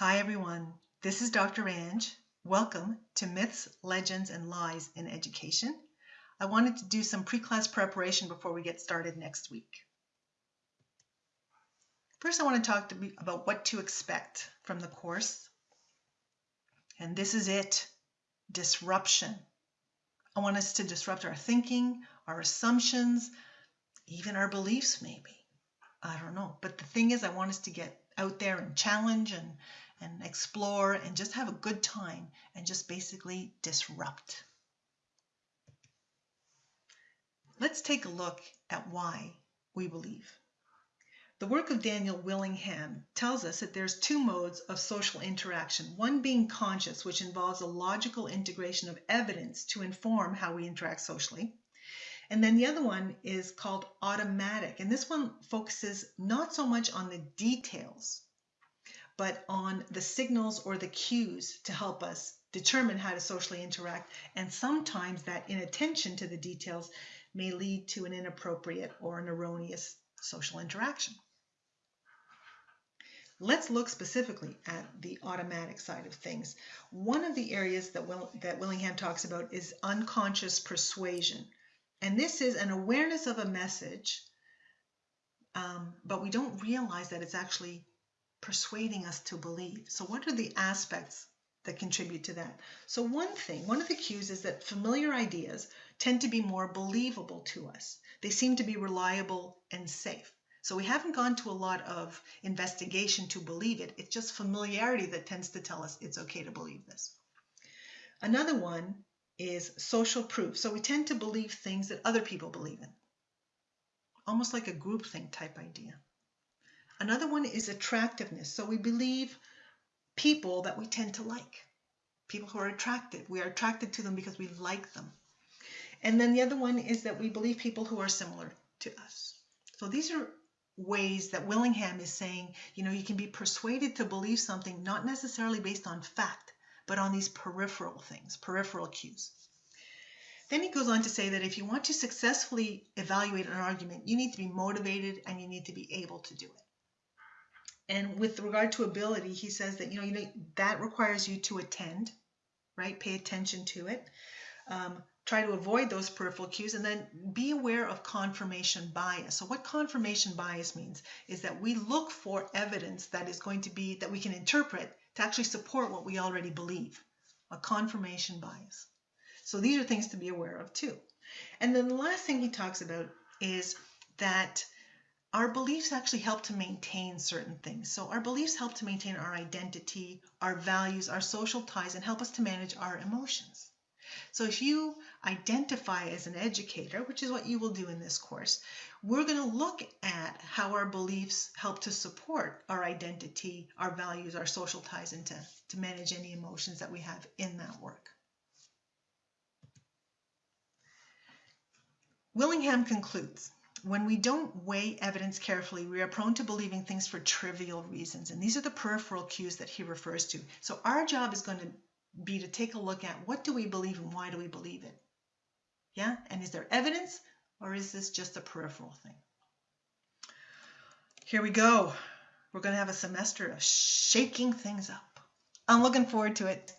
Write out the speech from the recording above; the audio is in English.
Hi, everyone. This is Dr. Ange. Welcome to Myths, Legends, and Lies in Education. I wanted to do some pre-class preparation before we get started next week. First, I want to talk to about what to expect from the course. And this is it, disruption. I want us to disrupt our thinking, our assumptions, even our beliefs maybe. I don't know. But the thing is, I want us to get out there and challenge and and explore and just have a good time and just basically disrupt. Let's take a look at why we believe. The work of Daniel Willingham tells us that there's two modes of social interaction, one being conscious, which involves a logical integration of evidence to inform how we interact socially. And then the other one is called automatic, and this one focuses not so much on the details but on the signals or the cues to help us determine how to socially interact. And sometimes that inattention to the details may lead to an inappropriate or an erroneous social interaction. Let's look specifically at the automatic side of things. One of the areas that, Will, that Willingham talks about is unconscious persuasion. And this is an awareness of a message, um, but we don't realize that it's actually persuading us to believe. So, what are the aspects that contribute to that? So, one thing, one of the cues is that familiar ideas tend to be more believable to us. They seem to be reliable and safe. So, we haven't gone to a lot of investigation to believe it. It's just familiarity that tends to tell us it's okay to believe this. Another one is social proof. So, we tend to believe things that other people believe in, almost like a groupthink type idea. Another one is attractiveness. So we believe people that we tend to like, people who are attractive. We are attracted to them because we like them. And then the other one is that we believe people who are similar to us. So these are ways that Willingham is saying, you know, you can be persuaded to believe something not necessarily based on fact, but on these peripheral things, peripheral cues. Then he goes on to say that if you want to successfully evaluate an argument, you need to be motivated and you need to be able to do it. And with regard to ability, he says that you know, you know that requires you to attend, right? Pay attention to it. Um, try to avoid those peripheral cues and then be aware of confirmation bias. So what confirmation bias means is that we look for evidence that is going to be that we can interpret to actually support what we already believe. A confirmation bias. So these are things to be aware of too. And then the last thing he talks about is that our beliefs actually help to maintain certain things. So our beliefs help to maintain our identity, our values, our social ties, and help us to manage our emotions. So if you identify as an educator, which is what you will do in this course, we're going to look at how our beliefs help to support our identity, our values, our social ties, and to, to manage any emotions that we have in that work. Willingham concludes when we don't weigh evidence carefully, we are prone to believing things for trivial reasons. And these are the peripheral cues that he refers to. So our job is going to be to take a look at what do we believe and why do we believe it? Yeah? And is there evidence or is this just a peripheral thing? Here we go. We're going to have a semester of shaking things up. I'm looking forward to it.